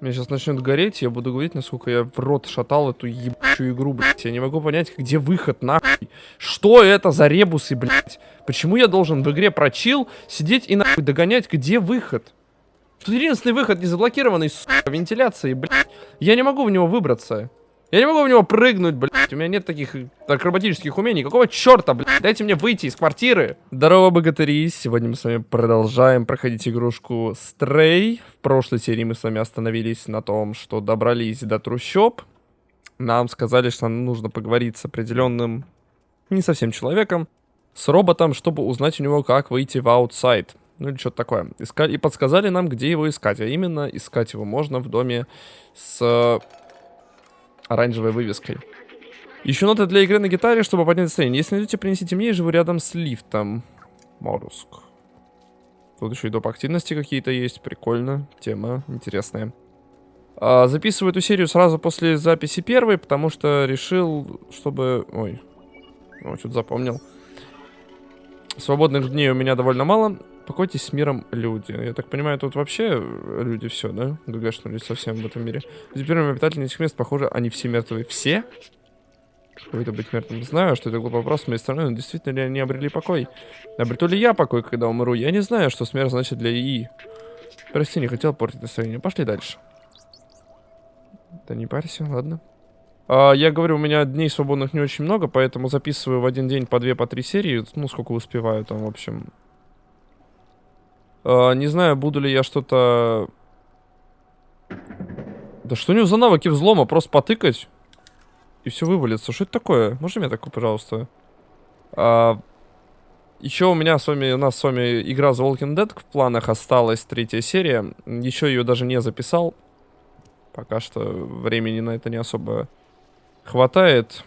Меня сейчас начнет гореть, я буду говорить, насколько я в рот шатал эту ебучую игру, блядь. Я не могу понять, где выход, нахуй. Что это за ребусы, блядь? Почему я должен в игре прочил сидеть и нахуй догонять, где выход? Тут единственный выход не заблокированный, сука, вентиляции, блядь. Я не могу в него выбраться. Я не могу в него прыгнуть, блядь. У меня нет таких акробатических умений. Какого черта, блядь? Дайте мне выйти из квартиры. Здорово, богатыри. Сегодня мы с вами продолжаем проходить игрушку Stray. В прошлой серии мы с вами остановились на том, что добрались до трущоб. Нам сказали, что нам нужно поговорить с определенным, не совсем человеком, с роботом, чтобы узнать у него, как выйти в аутсайд. Ну или что-то такое. Искали, и подсказали нам, где его искать. А именно, искать его можно в доме с оранжевой вывеской. Ищу ноты для игры на гитаре, чтобы поднять настроение. Если найдете, принесите мне, я живу рядом с лифтом. Моруск. Тут еще и доп. активности какие-то есть. Прикольно. Тема интересная. А, записываю эту серию сразу после записи первой, потому что решил, чтобы... Ой. О, что-то запомнил. Свободных дней у меня довольно мало. Покойтесь с миром, люди. Я так понимаю, тут вообще люди все, да? ГГшнулись совсем в этом мире. Теперь обитатели этих мест, похоже, они все мертвые. Все? Какой-то быть мертвым. Знаю, что это глупый вопрос с моей стороны, но действительно ли они обрели покой? Обрету ли я покой, когда умру? Я не знаю, что смерть значит для ИИ. Прости, не хотел портить настроение. Пошли дальше. Да не парься, ладно. А, я говорю, у меня дней свободных не очень много, поэтому записываю в один день по две, по три серии. Ну, сколько успеваю там, в общем. Uh, не знаю, буду ли я что-то... Да что у него за навыки взлома? Просто потыкать и все вывалится. Что это такое? Можно мне такое, пожалуйста? Uh, еще у меня с вами, у нас с вами игра The Walking Dead в планах осталась, третья серия. Еще ее даже не записал. Пока что времени на это не особо хватает.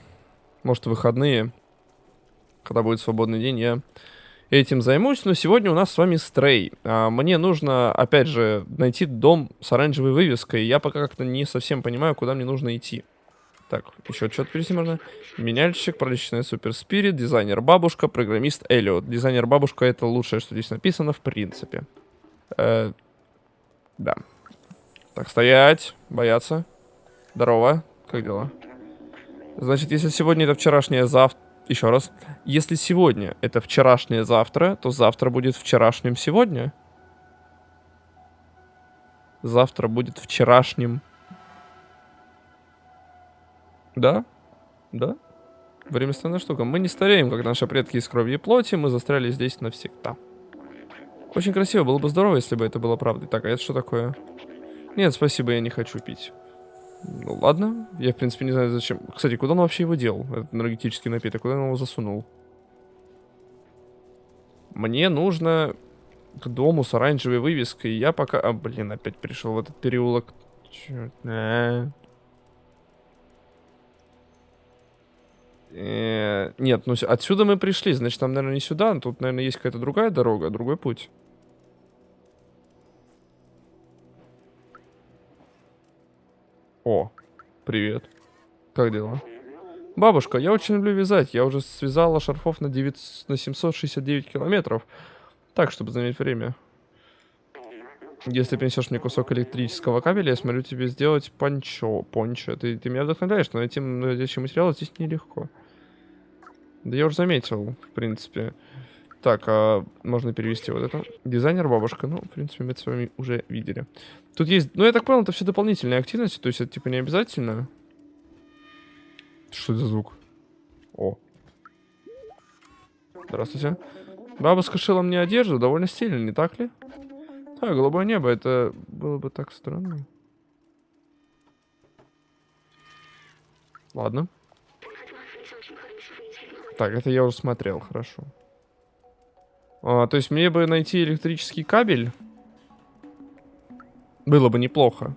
Может, выходные. Когда будет свободный день, я этим займусь, но сегодня у нас с вами стрей. А, мне нужно, опять же, найти дом с оранжевой вывеской. Я пока как-то не совсем понимаю, куда мне нужно идти. Так, еще что-то перейти можно. Меняльщик, проличный супер спирит, дизайнер бабушка, программист Эллиот. Дизайнер бабушка это лучшее, что здесь написано, в принципе. Э, да. Так, стоять, бояться. Здорово, как дела? Значит, если сегодня это вчерашнее завтра, еще раз. Если сегодня это вчерашнее завтра, то завтра будет вчерашним сегодня. Завтра будет вчерашним. Да? Да? Время странная штука. Мы не стареем, как наши предки из крови и плоти. Мы застряли здесь навсегда. Очень красиво. Было бы здорово, если бы это было правдой. Так, а это что такое? Нет, спасибо, я не хочу пить. Ну ладно, я в принципе не знаю зачем. Кстати, куда он вообще его делал, этот энергетический напиток? Куда он его засунул? Мне нужно к дому с оранжевой вывеской. Я пока... А, блин, опять пришел в этот переулок. Черт. А -а -а. Нет, ну отсюда мы пришли, значит, там, наверное, не сюда. Тут, наверное, есть какая-то другая дорога, другой путь. О, привет. Как дела? Бабушка, я очень люблю вязать. Я уже связала шарфов на, 9, на 769 километров. Так, чтобы занять время. Если принесешь мне кусок электрического кабеля, я смогу тебе сделать пончо. Пончо. Ты, ты меня вдохновляешь, но найти материал здесь нелегко. Да я уже заметил, в принципе. Так, а можно перевести вот это. Дизайнер бабушка. Ну, в принципе, мы это с вами уже видели. Тут есть... Ну, я так понял, это все дополнительные активности. То есть это, типа, не обязательно. Что это за звук? О. Здравствуйте. Бабушка шила мне одежду. Довольно стильно, не так ли? Да, голубое небо. Это было бы так странно. Ладно. Так, это я уже смотрел, хорошо. А, то есть мне бы найти электрический кабель. Было бы неплохо.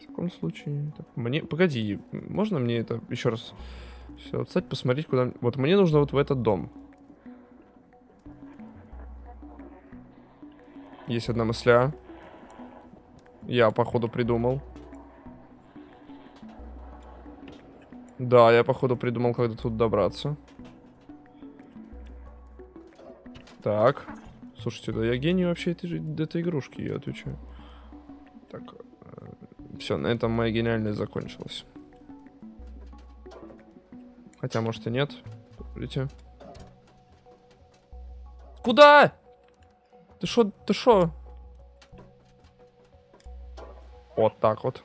В таком случае... Так, мне... Погоди, можно мне это еще раз... Все, отстать, посмотреть, куда... Вот мне нужно вот в этот дом. Есть одна мысля. Я, походу, придумал. Да, я, походу, придумал, до тут добраться. Так. Слушайте, да я гений вообще этой, этой игрушки, я отвечаю. Так, все, на этом моя гениальность закончилась. Хотя, может и нет. Видите? Куда? Ты шо, ты шо? Вот так вот.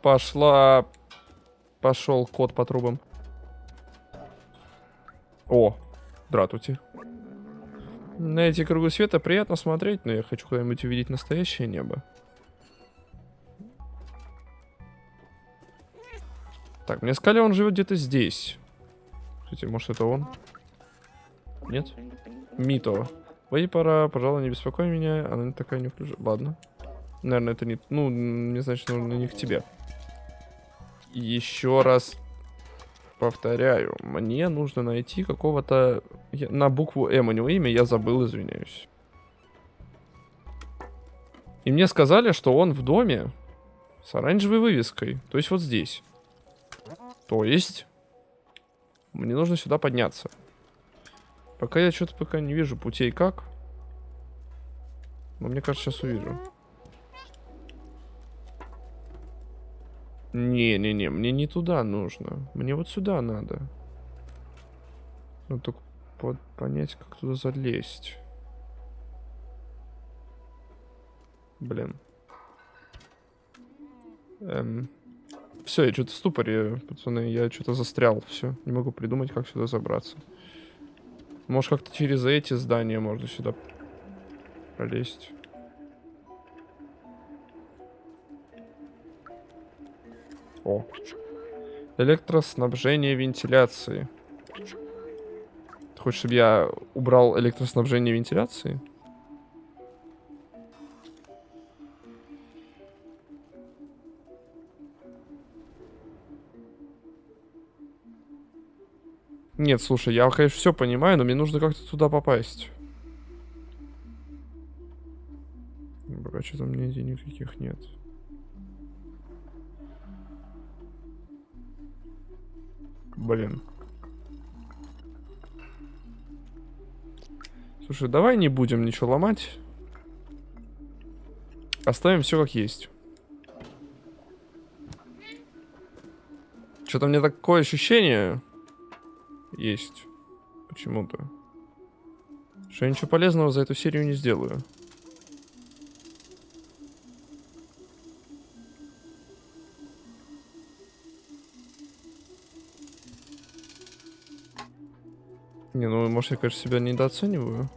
Пошла... Пошел кот по трубам. О, дратути. На эти кругу света приятно смотреть, но я хочу когда-нибудь увидеть настоящее небо. Так, мне сказали, он живет где-то здесь. Кстати, может это он? Нет? Мито. Выйди пора, пожалуй, не беспокой меня. Она не такая неуклюжая. Ладно. Наверное, это не... Ну, не значит, нужно не к тебе. Еще раз повторяю. Мне нужно найти какого-то... На букву М у него имя, я забыл, извиняюсь. И мне сказали, что он в доме с оранжевой вывеской. То есть вот здесь. То есть... Мне нужно сюда подняться. Пока я что-то пока не вижу путей как. Но мне кажется, сейчас увижу. Не-не-не, мне не туда нужно. Мне вот сюда надо. Ну, только под понять, как туда залезть. Блин. Эм. Все, я что-то в ступоре, пацаны. Я что-то застрял. Все, не могу придумать, как сюда забраться. Может, как-то через эти здания можно сюда пролезть. О. Электроснабжение вентиляции. Ты хочешь, чтобы я убрал электроснабжение вентиляции? Нет, слушай, я, конечно, все понимаю, но мне нужно как-то туда попасть. Пока что-то у меня денег никаких нет. Блин. Слушай, давай не будем ничего ломать. Оставим все как есть. Что-то мне такое ощущение есть. Почему-то. Что я ничего полезного за эту серию не сделаю. Не, ну, может, я, конечно, себя недооцениваю.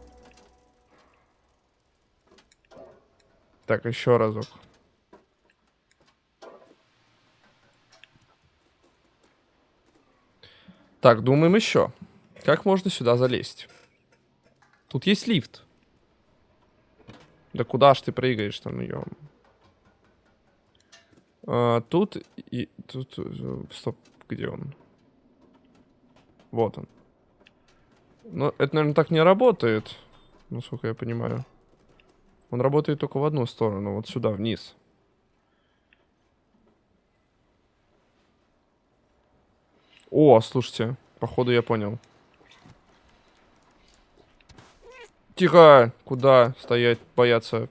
Так, еще разок. Так, думаем еще. Как можно сюда залезть? Тут есть лифт. Да куда ж ты прыгаешь там, ее? А, тут и... Тут... Э, стоп, где он? Вот он. Ну, это, наверное, так не работает. Насколько я понимаю. Он работает только в одну сторону. Вот сюда, вниз. О, слушайте. Походу я понял. Тихо! Куда стоять, бояться?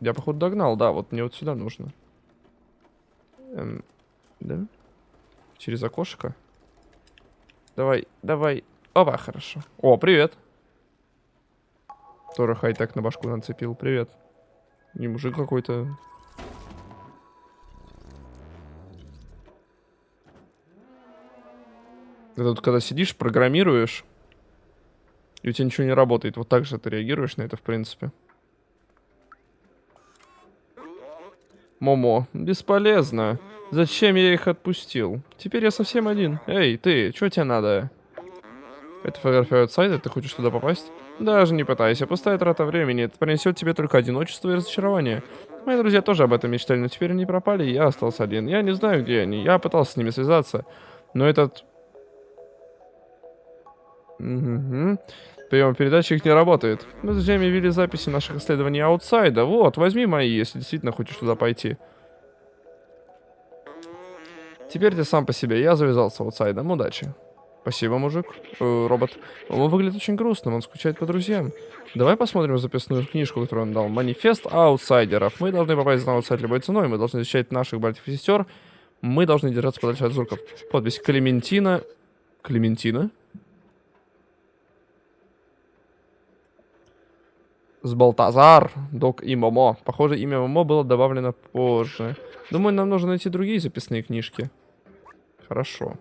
Я, походу, догнал, да. Вот мне вот сюда нужно. Эм, да? Через окошко? Давай, давай. Опа, хорошо. О, привет. Тоже хай-тек на башку нацепил. Привет. Не мужик какой-то. Ты тут когда сидишь, программируешь, и у тебя ничего не работает. Вот так же ты реагируешь на это, в принципе. Момо, бесполезно. Зачем я их отпустил? Теперь я совсем один. Эй, ты, что тебе надо? Это фотография outside а, ты хочешь туда попасть? Даже не пытайся, пустая трата времени. Это принесет тебе только одиночество и разочарование. Мои друзья тоже об этом мечтали, но теперь они пропали, и я остался один. Я не знаю, где они. Я пытался с ними связаться. Но этот... Угу. Приемопередатчик не работает. Мы с друзьями вели записи наших исследований outside а. Вот, возьми мои, если действительно хочешь туда пойти. Теперь ты сам по себе. Я завязал с outside ом. Удачи. Спасибо, мужик. Э, робот. Он выглядит очень грустным, он скучает по друзьям. Давай посмотрим записную книжку, которую он дал. Манифест аутсайдеров. Мы должны попасть на outside любой ценой. Мы должны защищать наших братьев и сестер. Мы должны держаться подальше от зурков. Подпись Клементина. Клементина? Збалтазар, Док и Момо. Похоже, имя Момо было добавлено позже. Думаю, нам нужно найти другие записные книжки. Хорошо.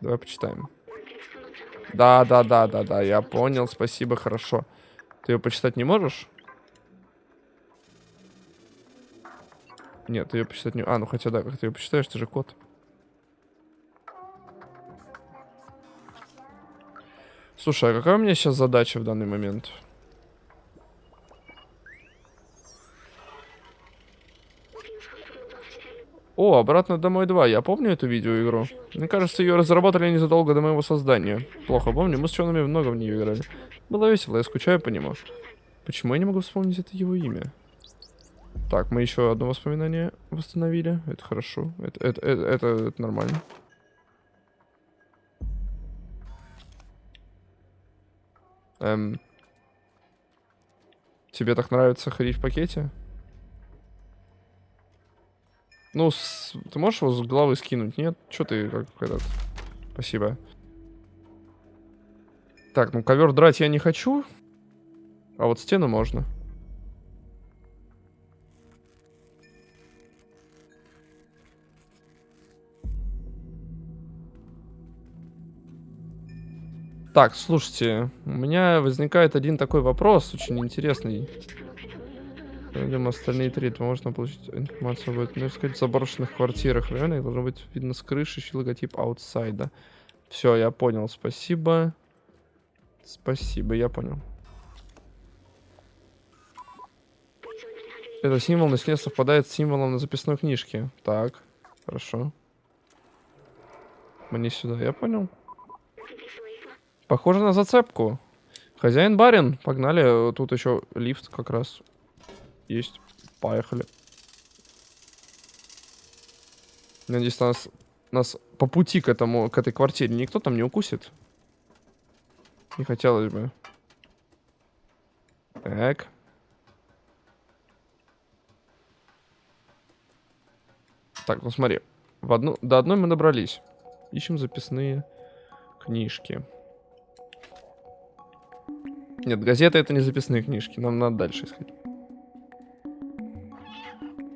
Давай почитаем. Да, да, да, да, да, я понял, спасибо, хорошо. Ты ее почитать не можешь? Нет, ты ее почитать не... А, ну хотя да, как ты ее почитаешь, ты же кот. Слушай, а какая у меня сейчас задача в данный момент? О, «Обратно домой 2». Я помню эту видеоигру. Мне кажется, ее разработали незадолго до моего создания. Плохо помню, мы с Чонами много в нее играли. Было весело, я скучаю по нему. Почему я не могу вспомнить это его имя? Так, мы еще одно воспоминание восстановили. Это хорошо. Это, это, это, это, это нормально. Эм. Тебе так нравится ходить в пакете? Ну, с... ты можешь его с головы скинуть? Нет? Что ты как этот... Спасибо. Так, ну ковер драть я не хочу. А вот стену можно. Так, слушайте, у меня возникает один такой вопрос, очень интересный. Видимо, остальные три, то можно получить информацию об этом. Ну, сказать, в заброшенных квартирах. Реально их должно быть видно с крыши, еще логотип аутсайда. Все, я понял, спасибо. Спасибо, я понял. Это символ на стене совпадает с символом на записной книжке. Так, хорошо. Мне сюда, я понял. Похоже на зацепку. Хозяин-барин, погнали. Тут еще лифт как раз есть. Поехали. Надеюсь, нас, нас по пути к этому, к этой квартире никто там не укусит. Не хотелось бы. Так. Так, ну смотри. В одну, до одной мы добрались. Ищем записные книжки. Нет, газеты это не записные книжки. Нам надо дальше искать.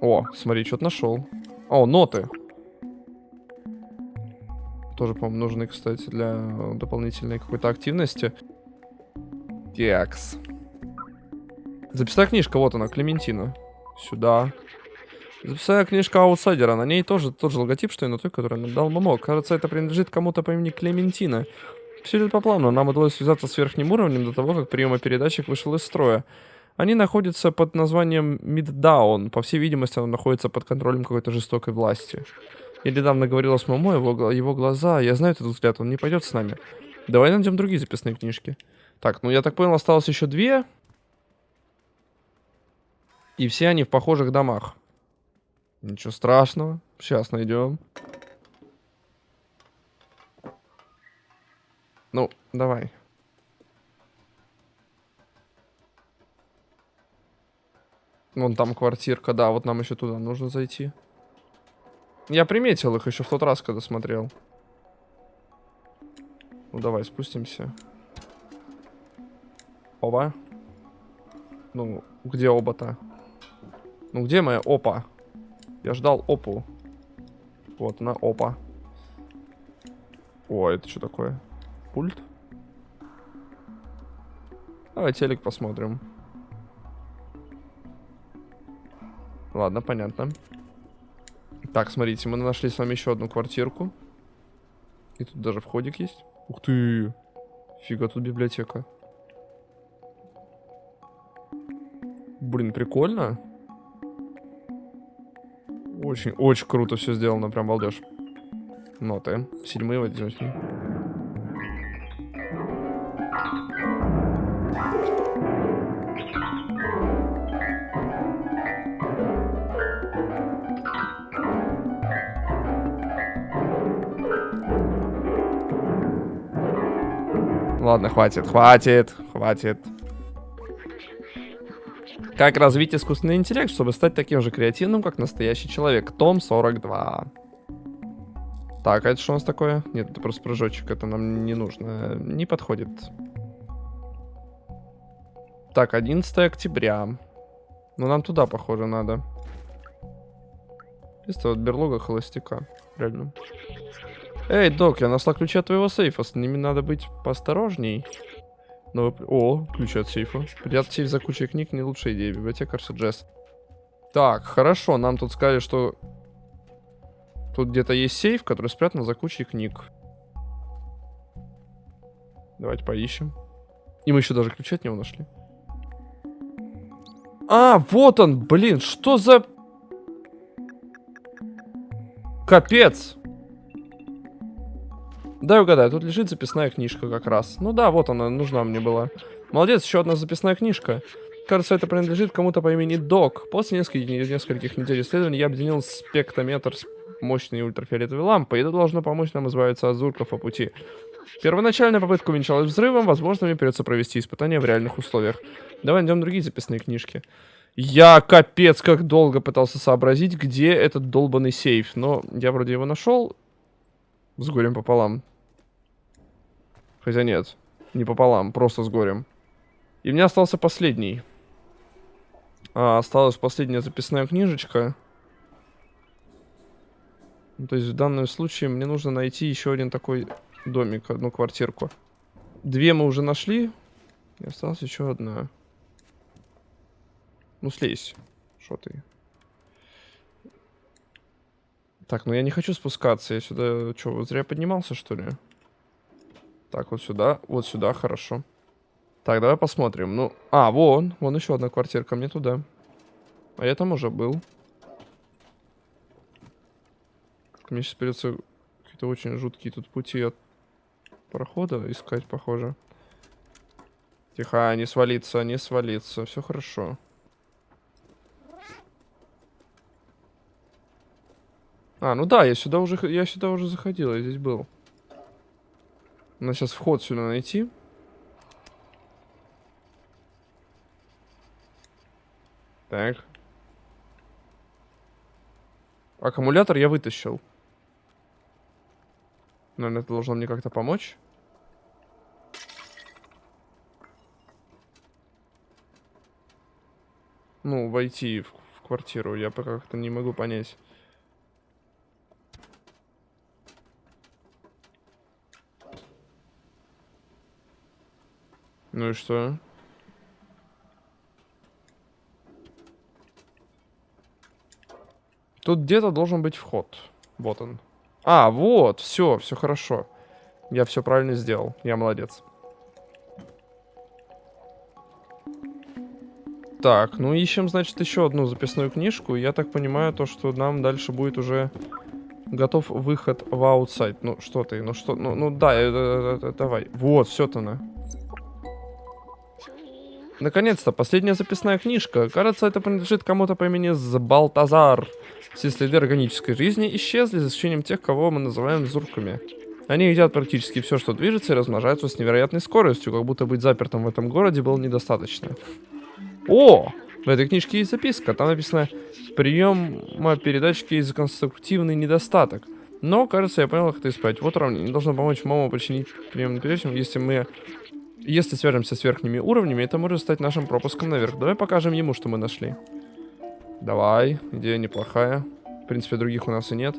О, смотри, что-то нашел. О, ноты. Тоже, по-моему, нужны, кстати, для дополнительной какой-то активности. Кекс. Записная книжка, вот она, Клементина. Сюда. Записная книжка аутсайдера. На ней тоже тот же логотип, что и на той, который нам дал Момо. Кажется, это принадлежит кому-то по имени Клементина. Все идет по плану. Нам удалось связаться с верхним уровнем до того, как приемопередатчик вышел из строя. Они находятся под названием Midtown. По всей видимости, он находится под контролем какой-то жестокой власти. Я недавно говорила с Момо, его, его глаза, я знаю этот взгляд, он не пойдет с нами. Давай найдем другие записные книжки. Так, ну я так понял, осталось еще две. И все они в похожих домах. Ничего страшного. Сейчас найдем. Ну, давай. Вон там квартирка, да, вот нам еще туда нужно зайти. Я приметил их еще в тот раз, когда смотрел. Ну давай, спустимся. Оба. Ну, где оба-то? Ну где моя опа? Я ждал опу. Вот она, опа. О, это что такое? Пульт? Давай телек посмотрим. Ладно, понятно. Так, смотрите, мы нашли с вами еще одну квартирку. И тут даже входик есть. Ух ты! Фига, тут библиотека. Блин, прикольно. Очень, очень круто все сделано, прям балдеж. Ноты. Седьмые возьмем. Ладно, хватит, хватит, хватит. Как развить искусственный интеллект, чтобы стать таким же креативным, как настоящий человек? Том 42. Так, а это что у нас такое? Нет, это просто прыжочек, это нам не нужно. Не подходит. Так, 11 октября. Ну, нам туда, похоже, надо. Это вот берлога холостяка. Реально. Эй, док, я нашла ключи от твоего сейфа. С ними надо быть поосторожней. Но... О, ключи от сейфа. Прятать сейф за кучей книг не лучшая идея. Библиотека Джесс. Так, хорошо. Нам тут сказали, что Тут где-то есть сейф, который спрятан за кучей книг. Давайте поищем. И мы еще даже ключи от него нашли. А, вот он, блин, что за... Капец. Дай угадаю, тут лежит записная книжка как раз. Ну да, вот она, нужна мне была. Молодец, еще одна записная книжка. Кажется, это принадлежит кому-то по имени Док. После нескольких, нескольких недель исследований я объединил спектрометр с мощной ультрафиолетовой лампой. Это должно помочь нам избавиться от зурков по пути. Первоначальная попытка увенчалась взрывом, возможно, мне придется провести испытания в реальных условиях. Давай найдем другие записные книжки. Я капец как долго пытался сообразить, где этот долбанный сейф. Но я вроде его нашел. С горем пополам. Хотя нет, не пополам, просто с горем. И мне остался последний. А, осталась последняя записная книжечка. Ну, то есть в данном случае мне нужно найти еще один такой домик, одну квартирку. Две мы уже нашли. И осталась еще одна. Ну, слезь. Что ты? Так, ну я не хочу спускаться. Я сюда... Что, зря поднимался, что ли? Так, вот сюда. Вот сюда, хорошо. Так, давай посмотрим. Ну, а, вон. Вон еще одна квартирка. Мне туда. А я там уже был. Мне сейчас придется какие-то очень жуткие тут пути от прохода искать, похоже. Тихо, не свалиться, не свалиться. Все хорошо. А, ну да, я сюда уже, я сюда уже заходил, я здесь был. Надо сейчас вход сюда найти. Так. Аккумулятор я вытащил. Наверное, это должно мне как-то помочь. Ну, войти в, в квартиру. Я пока как-то не могу понять. Ну и что? Тут где-то должен быть вход. Вот он. А, вот, все, все хорошо. Я все правильно сделал. Я молодец. Так, ну ищем, значит, еще одну записную книжку. Я так понимаю, то, что нам дальше будет уже готов выход в аутсайд. Ну, что ты, ну что, ну, ну да, э, э, э, давай. Вот, все-то на. Наконец-то, последняя записная книжка. Кажется, это принадлежит кому-то по имени Балтазар. Все следы органической жизни исчезли, за исключением тех, кого мы называем зурками. Они едят практически все, что движется, и размножаются с невероятной скоростью, как будто быть запертым в этом городе было недостаточно. О! В этой книжке есть записка. Там написано «Приема передатчики из конструктивный недостаток». Но, кажется, я понял, как это исправить. Вот уравнение. Должно помочь маму починить приемный передатчик, если мы... Если свяжемся с верхними уровнями, это может стать нашим пропуском наверх. Давай покажем ему, что мы нашли. Давай, идея неплохая. В принципе, других у нас и нет.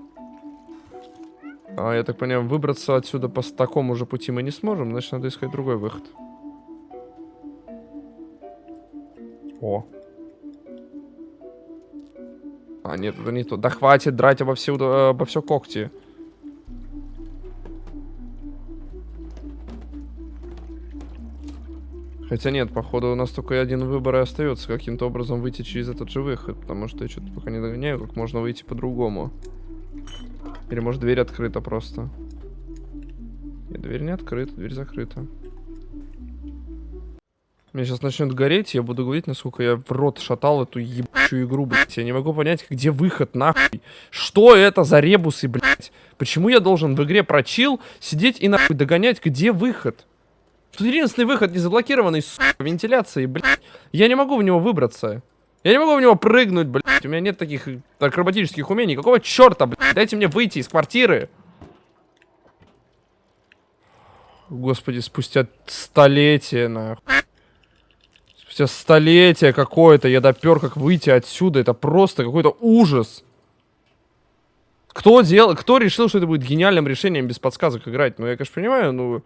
А, я так понимаю, выбраться отсюда по такому же пути мы не сможем, значит, надо искать другой выход. О. А, нет, это не то. Да хватит драть обо все, обо все когти. Хотя нет, походу у нас только один выбор и остается каким-то образом выйти через этот же выход, потому что я что-то пока не догоняю, как можно выйти по-другому. Или может дверь открыта просто. Нет, дверь не открыта, дверь закрыта. Мне сейчас начнет гореть, я буду говорить, насколько я в рот шатал эту ебучую игру, блядь. Я не могу понять, где выход, нахуй. Что это за ребусы, блядь? Почему я должен в игре прочил сидеть и нахуй догонять, где выход? Тут единственный выход не заблокированный, сука, вентиляции, блядь. Я не могу в него выбраться. Я не могу в него прыгнуть, блядь. У меня нет таких акробатических умений. Какого черта, блядь? Дайте мне выйти из квартиры. Господи, спустя столетия, нахуй. Спустя столетия какое-то я допер, как выйти отсюда. Это просто какой-то ужас. Кто делал, кто решил, что это будет гениальным решением без подсказок играть? Ну, я, конечно, понимаю, ну...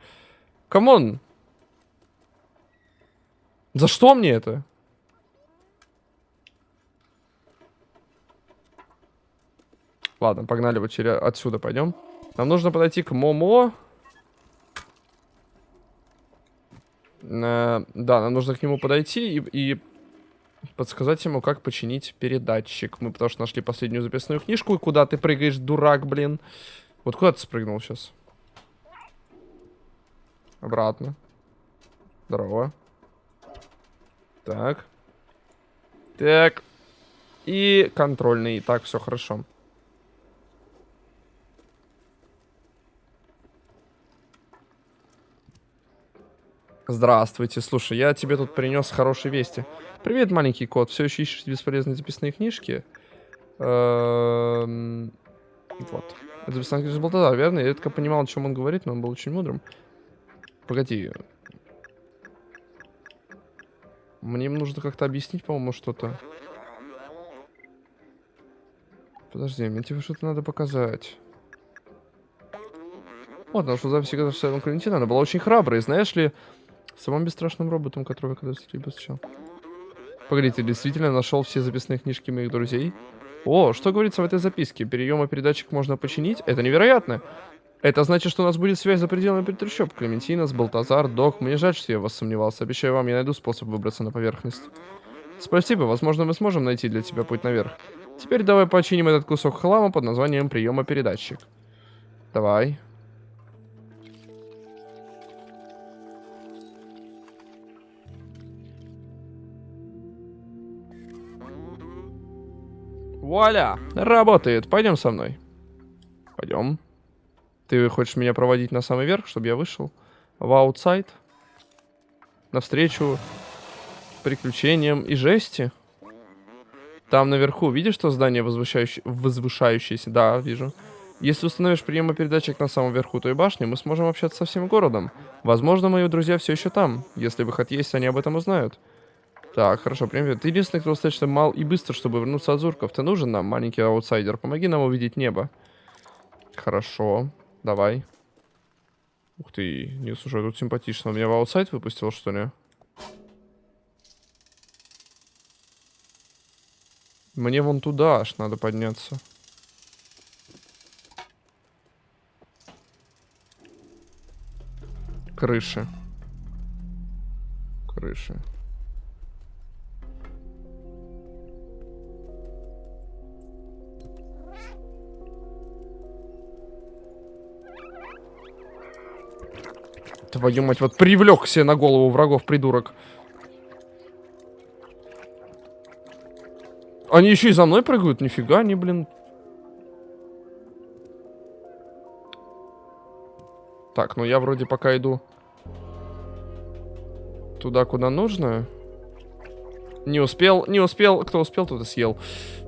Come on. За что мне это? Ладно, погнали вот через отсюда пойдем. Нам нужно подойти к Момо. Э, да, нам нужно к нему подойти и, и подсказать ему, как починить передатчик. Мы потому что нашли последнюю записную книжку. И куда ты прыгаешь, дурак, блин? Вот куда ты спрыгнул сейчас? Обратно. Здорово. Так. Так. И контрольный. Так, все хорошо. Здравствуйте. Слушай, я тебе тут принес хорошие вести. Привет, маленький кот. Все еще ищешь бесполезные записные книжки? Эм, вот. Это записная книжка Балтазар, верно? Я только понимал, о чем он говорит, но он был очень мудрым. Погоди. Мне нужно как-то объяснить, по-моему, что-то. Подожди, мне тебе что-то надо показать. Вот, нашу запись Государственного Валентина, она была очень храброй, знаешь ли, Самым бесстрашным роботом, которого когда-то встречал. Погоди, ты действительно нашел все записные книжки моих друзей? О, что говорится в этой записке? Переема передатчик можно починить? Это невероятно! Это значит, что у нас будет связь за пределами трущоб. Клементина, Балтазар, Док. Мне жаль, что я вас сомневался. Обещаю вам, я найду способ выбраться на поверхность. Спасибо, возможно, мы сможем найти для тебя путь наверх. Теперь давай починим этот кусок хлама под названием приема передатчик. Давай. Вуаля! Работает. Пойдем со мной. Пойдем. Ты хочешь меня проводить на самый верх, чтобы я вышел? В аутсайд? Навстречу приключениям и жести? Там наверху, видишь то здание возвышающее, возвышающееся? Да, вижу. Если установишь приемопередатчик на самом верху той башни, мы сможем общаться со всем городом. Возможно, мои друзья все еще там. Если выход есть, они об этом узнают. Так, хорошо, привет. Ты единственный, кто достаточно мал и быстро, чтобы вернуться от Зурков. Ты нужен нам, маленький аутсайдер? Помоги нам увидеть небо. Хорошо, давай. Ух ты, не, слушай, тут симпатично. Он меня в аутсайд выпустил, что ли? Мне вон туда аж надо подняться. Крыши. Крыши. Твою мать, вот привлек себе на голову врагов, придурок. Они еще и за мной прыгают? Нифига они, блин. Так, ну я вроде пока иду туда, куда нужно. Не успел, не успел. Кто успел, тот и съел.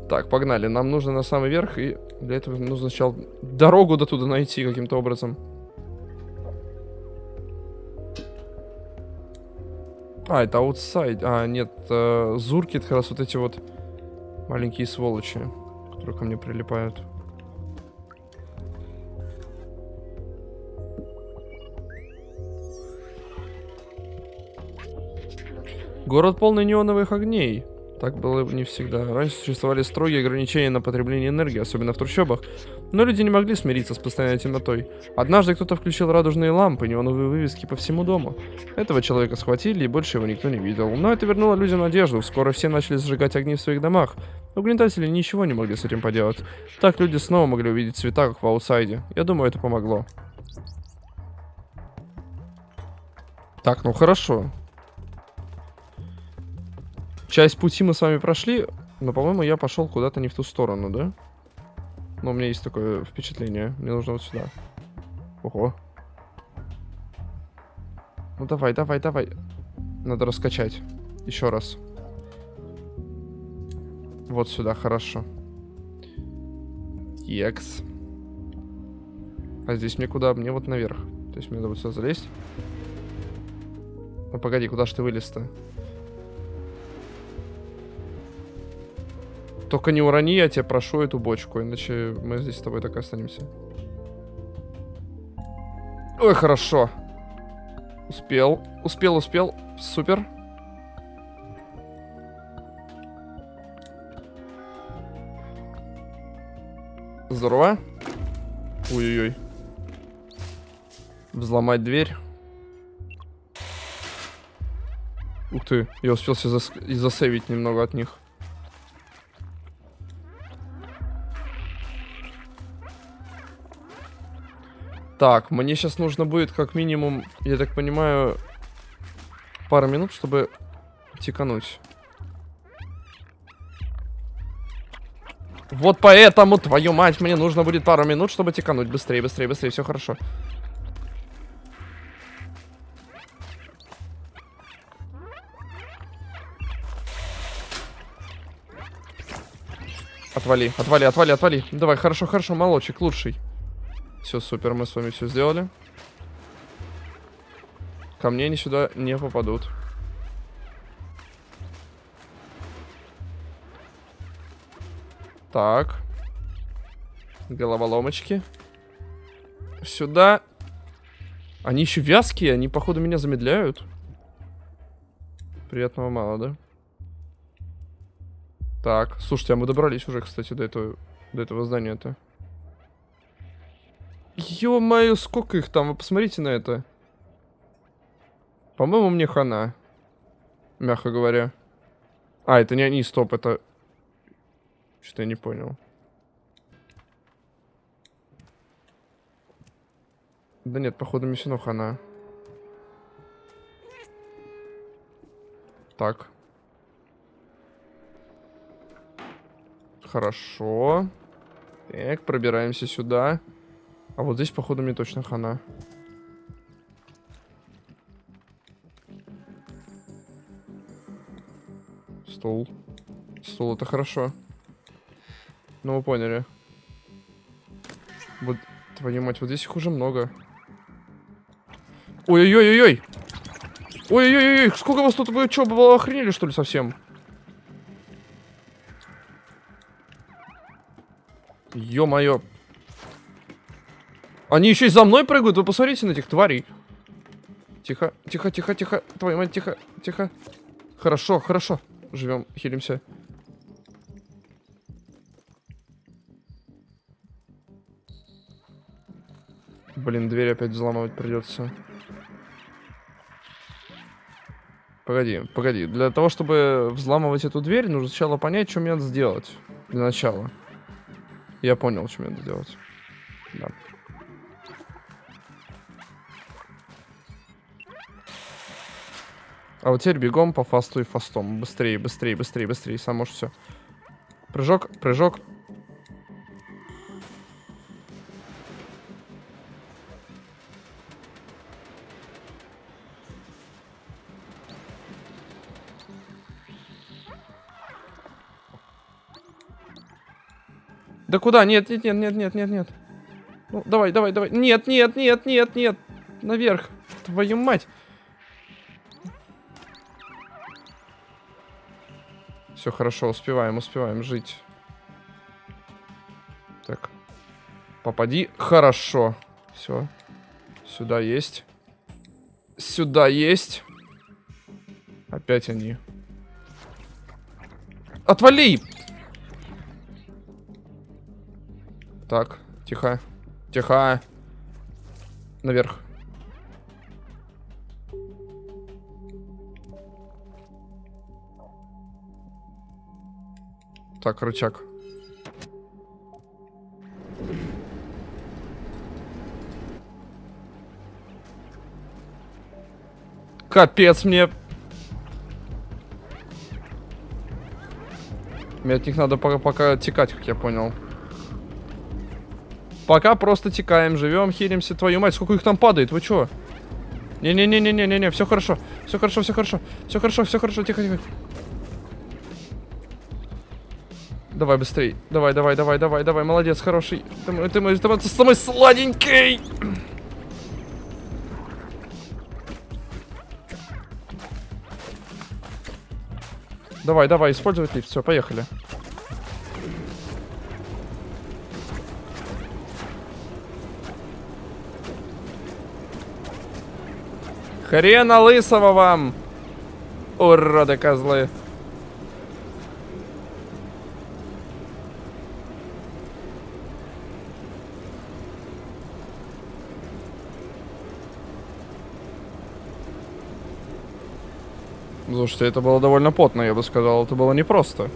Так, погнали. Нам нужно на самый верх, и для этого нужно сначала дорогу до туда найти каким-то образом. А, это аутсайд. А, нет, э, зурки это как раз вот эти вот маленькие сволочи, которые ко мне прилипают. Город полный неоновых огней. Так было не всегда. Раньше существовали строгие ограничения на потребление энергии, особенно в трущобах. Но люди не могли смириться с постоянной темнотой. Однажды кто-то включил радужные лампы, неоновые вывески по всему дому. Этого человека схватили, и больше его никто не видел. Но это вернуло людям надежду. Скоро все начали зажигать огни в своих домах. Угнетатели ничего не могли с этим поделать. Так люди снова могли увидеть цвета, как в аутсайде. Я думаю, это помогло. Так, ну хорошо. Часть пути мы с вами прошли, но, по-моему, я пошел куда-то не в ту сторону, да? Но у меня есть такое впечатление. Мне нужно вот сюда. Ого. Ну давай, давай, давай. Надо раскачать. Еще раз. Вот сюда, хорошо. Екс. А здесь мне куда? Мне вот наверх. То есть мне надо вот сюда залезть. Ну погоди, куда ж ты вылез-то? Только не урони, я тебя прошу эту бочку, иначе мы здесь с тобой так и останемся. Ой, хорошо. Успел, успел, успел. Супер. Здорово. Ой-ой-ой. Взломать дверь. Ух ты, я успел засейвить немного от них. Так, мне сейчас нужно будет как минимум, я так понимаю, пару минут, чтобы тикануть. Вот поэтому, твою мать, мне нужно будет пару минут, чтобы тикануть. Быстрее, быстрее, быстрее, все хорошо. Отвали, отвали, отвали, отвали. Давай, хорошо, хорошо, молочек, лучший. Все, супер, мы с вами все сделали. Ко мне они сюда не попадут. Так. Головоломочки. Сюда. Они еще вязкие, они, походу, меня замедляют. Приятного мало, да? Так, слушайте, а мы добрались уже, кстати, до этого, до этого здания-то. Ё-моё, сколько их там? Вы посмотрите на это. По-моему, мне хана. Мягко говоря. А, это не они, стоп, это... Что-то я не понял. Да нет, походу, мне все равно хана. Так. Хорошо. Так, пробираемся сюда. А вот здесь, походу, мне точно хана. Стул. Стул, это хорошо. Ну, вы поняли. Вот, твою мать, вот здесь их уже много. Ой-ой-ой-ой-ой! Ой-ой-ой, сколько вас тут, вы что, было охренели, что ли, совсем? Ё-моё. Они еще и за мной прыгают, вы посмотрите на этих тварей. Тихо, тихо, тихо, тихо. Твою мать, тихо, тихо. Хорошо, хорошо. Живем, хилимся. Блин, дверь опять взламывать придется. Погоди, погоди. Для того, чтобы взламывать эту дверь, нужно сначала понять, что мне надо сделать. Для начала. Я понял, что мне надо сделать. А вот теперь бегом по фасту и фастом. Быстрее, быстрее, быстрее, быстрее. Сам можешь все. Прыжок, прыжок. Да куда? Нет, нет, нет, нет, нет, нет, нет. Ну, давай, давай, давай. Нет, нет, нет, нет, нет. Наверх. Твою мать. Все хорошо, успеваем, успеваем жить. Так. Попади. Хорошо. Все. Сюда есть. Сюда есть. Опять они. Отвали! Так, тихо. Тихо. Наверх. Так, рычаг. Капец мне. Мне от них надо пока, пока текать, как я понял. Пока просто текаем, живем, хилимся. Твою мать, сколько их там падает, вы чё? Не-не-не-не-не-не, все хорошо. Все хорошо, все хорошо. Все хорошо, все хорошо, тихо, Давай быстрей. Давай, давай, давай, давай, давай. Молодец, хороший. Ты, мой- ты, мой- ты, мой- самый сладенький. Давай, давай, использовать лифт. Все, поехали. Хрена лысого вам! Уроды козлы. Слушайте, это было довольно потно, я бы сказал. Это было непросто.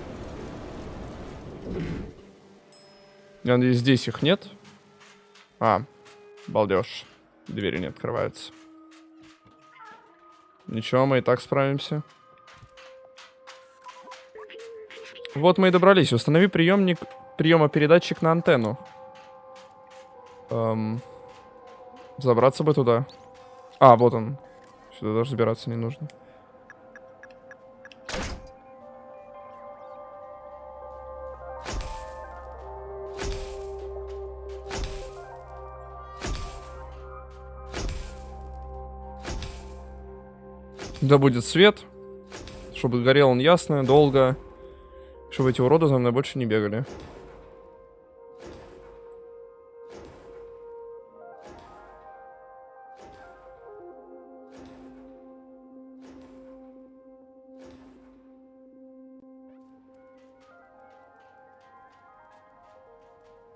Я надеюсь, здесь их нет. А, балдеж. Двери не открываются. Ничего, мы и так справимся. Вот мы и добрались. Установи приемник приема-передатчик на антенну. Эм, забраться бы туда. А, вот он. Сюда даже забираться не нужно. Да будет свет, чтобы горел он ясно, долго, чтобы эти уроды за мной больше не бегали.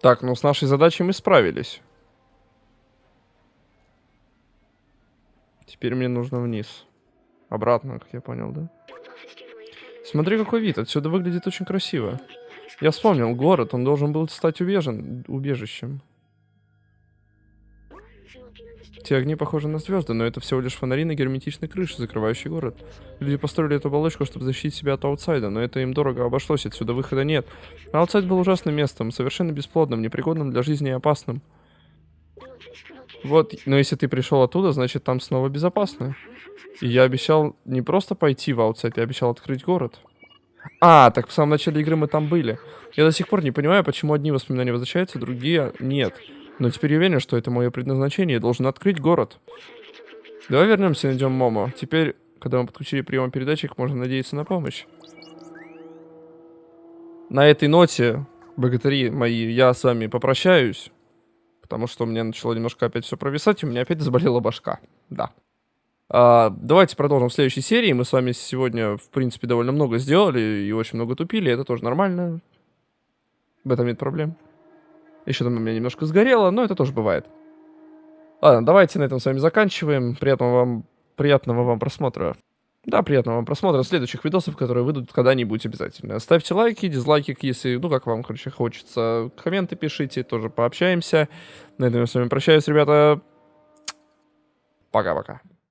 Так, ну с нашей задачей мы справились. Теперь мне нужно вниз. Обратно, как я понял, да? Смотри, какой вид. Отсюда выглядит очень красиво. Я вспомнил, город, он должен был стать убежен, убежищем. Те огни похожи на звезды, но это всего лишь фонари на герметичной крыше, закрывающей город. Люди построили эту оболочку, чтобы защитить себя от аутсайда, но это им дорого обошлось, отсюда выхода нет. Outside был ужасным местом, совершенно бесплодным, непригодным для жизни и опасным. Вот, но если ты пришел оттуда, значит там снова безопасно. И я обещал не просто пойти в outside, я обещал открыть город. А, так в самом начале игры мы там были. Я до сих пор не понимаю, почему одни воспоминания возвращаются, другие нет. Но теперь я уверен, что это мое предназначение, я должен открыть город. Давай вернемся и найдем Момо. Теперь, когда мы подключили приемопередатчик, можно надеяться на помощь. На этой ноте, богатыри мои, я с вами попрощаюсь. Потому что у меня начало немножко опять все провисать, и у меня опять заболела башка. Да. А, давайте продолжим в следующей серии. Мы с вами сегодня, в принципе, довольно много сделали и очень много тупили. Это тоже нормально. В этом нет проблем. Еще там у меня немножко сгорело, но это тоже бывает. Ладно, давайте на этом с вами заканчиваем. Приятного вам, приятного вам просмотра. Да, приятного вам просмотра следующих видосов, которые выйдут когда-нибудь обязательно. Ставьте лайки, дизлайки, если, ну, как вам, короче, хочется. Комменты пишите, тоже пообщаемся. На этом я с вами прощаюсь, ребята. Пока-пока.